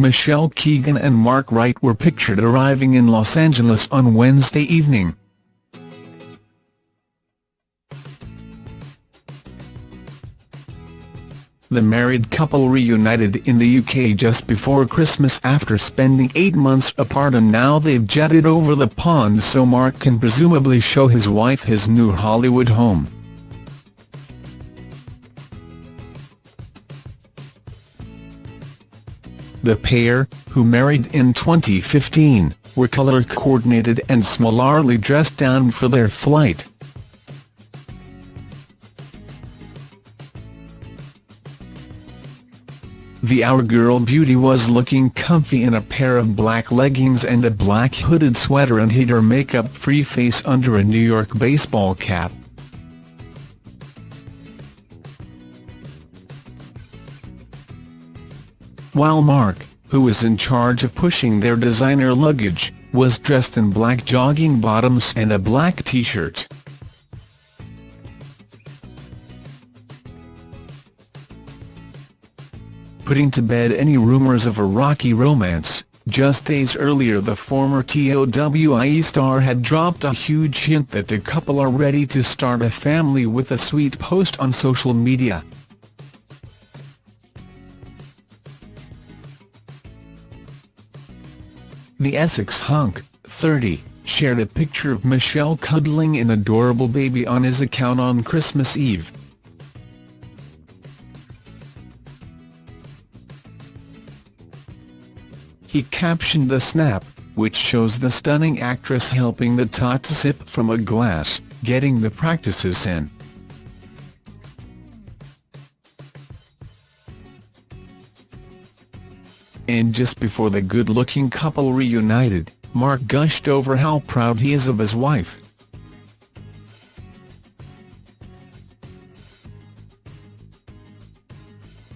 Michelle Keegan and Mark Wright were pictured arriving in Los Angeles on Wednesday evening. The married couple reunited in the UK just before Christmas after spending eight months apart and now they've jetted over the pond so Mark can presumably show his wife his new Hollywood home. The pair, who married in 2015, were colour-coordinated and similarly dressed down for their flight. The Our Girl beauty was looking comfy in a pair of black leggings and a black hooded sweater and hid her makeup-free face under a New York baseball cap. While Mark, who was in charge of pushing their designer luggage, was dressed in black jogging bottoms and a black t-shirt. putting to bed any rumours of a rocky romance. Just days earlier the former TOWIE star had dropped a huge hint that the couple are ready to start a family with a sweet post on social media. The Essex hunk, 30, shared a picture of Michelle cuddling an adorable baby on his account on Christmas Eve. He captioned the snap, which shows the stunning actress helping the tot to sip from a glass, getting the practices in. And just before the good-looking couple reunited, Mark gushed over how proud he is of his wife.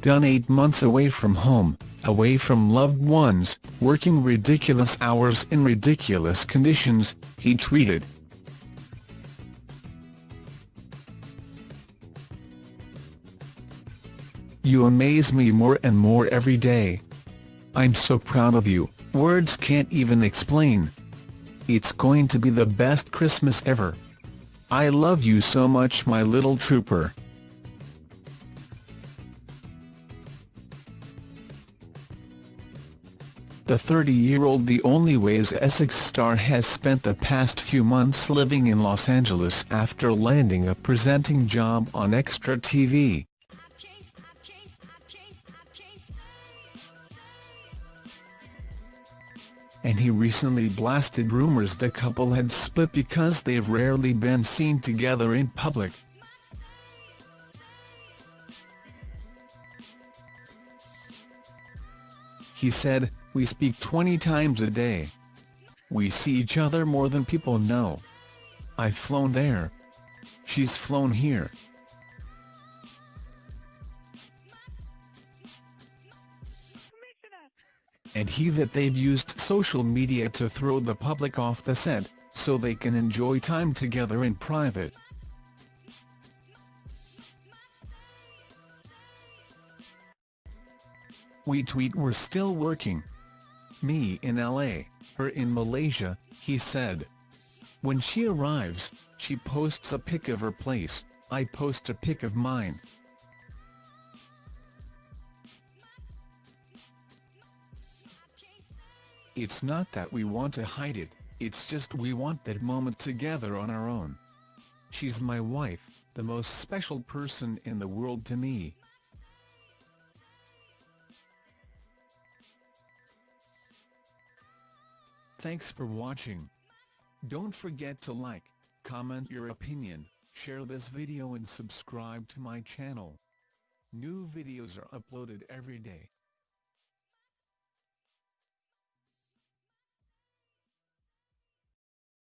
Done eight months away from home, away from loved ones, working ridiculous hours in ridiculous conditions, he tweeted. You amaze me more and more every day. I'm so proud of you, words can't even explain. It's going to be the best Christmas ever. I love you so much my little trooper. The 30-year-old The Only Way Is Essex star has spent the past few months living in Los Angeles after landing a presenting job on Extra TV. And he recently blasted rumors the couple had split because they've rarely been seen together in public. He said, we speak 20 times a day. We see each other more than people know. I've flown there. She's flown here. And he that they've used social media to throw the public off the scent, so they can enjoy time together in private. We tweet we're still working. Me in LA, her in Malaysia, he said. When she arrives, she posts a pic of her place, I post a pic of mine. It's not that we want to hide it, it's just we want that moment together on our own. She's my wife, the most special person in the world to me. Thanks for watching. Don't forget to like, comment your opinion, share this video and subscribe to my channel. New videos are uploaded every day.